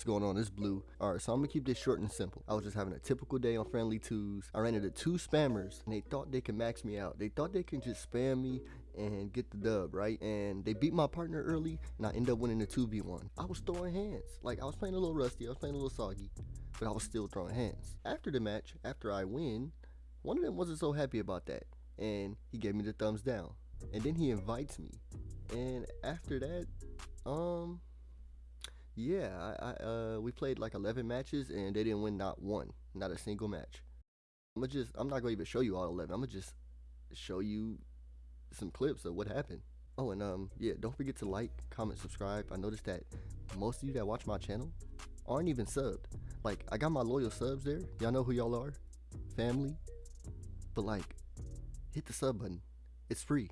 what's going on? It's Blue. Alright, so I'm gonna keep this short and simple. I was just having a typical day on Friendly Twos. I ran into two spammers and they thought they could max me out. They thought they can just spam me and get the dub, right? And they beat my partner early and I end up winning the 2v1. I was throwing hands. Like I was playing a little rusty, I was playing a little soggy, but I was still throwing hands. After the match, after I win, one of them wasn't so happy about that. And he gave me the thumbs down. And then he invites me. And after that, um yeah, I, I uh we played like 11 matches and they didn't win not one, not a single match. I'm gonna just I'm not gonna even show you all 11. I'm gonna just show you some clips of what happened. Oh, and um yeah, don't forget to like, comment, subscribe. I noticed that most of you that watch my channel aren't even subbed. Like I got my loyal subs there. Y'all know who y'all are, family. But like, hit the sub button. It's free.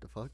The fuck?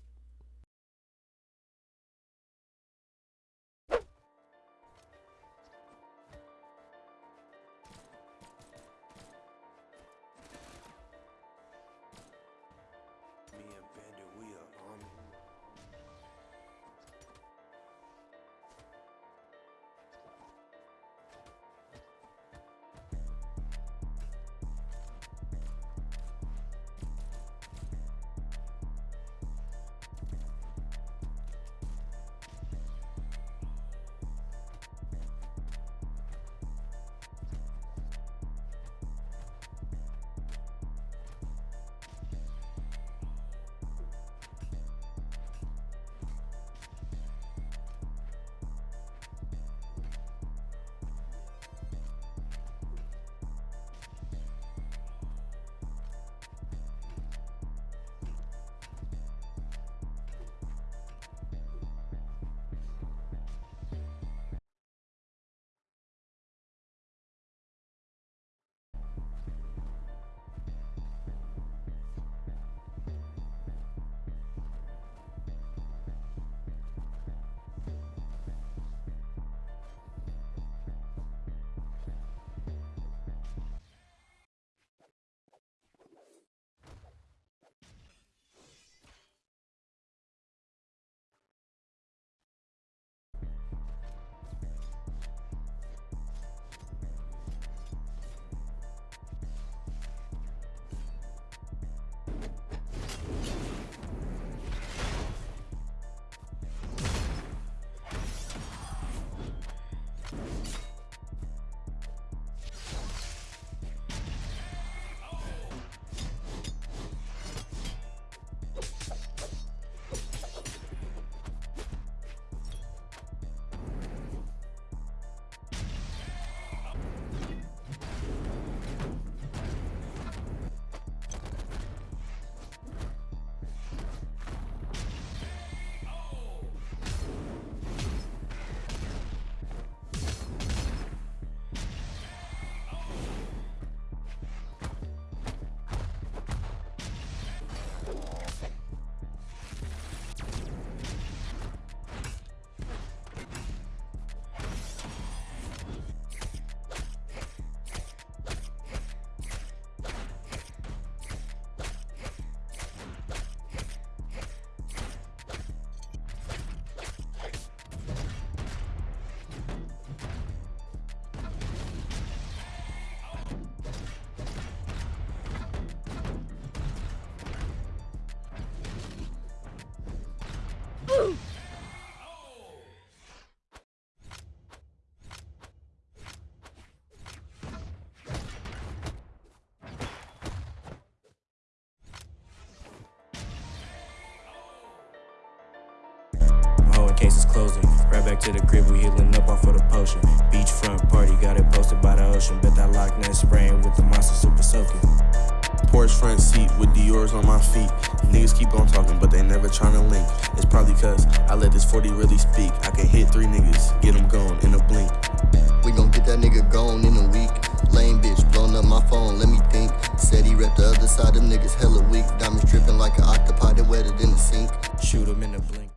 Hoe in case it's closing. Right back to the crib, we healing up off of the potion. Beachfront party, got it posted by the ocean. Bet that Loch Ness spraying with the monster super soaking. Porch front seat with Dior's on my feet. Niggas keep on talking, but they never tryna link. It's probably cause I let this 40 really speak. I can hit three niggas, get them gone in a blink. We gon' get that nigga gone in a week. Lame bitch, blowing up my phone, let me think. Said he repped the other side, them niggas hella weak. Diamonds dripping like an octopi, they wetter than the sink. Shoot 'em in the blink.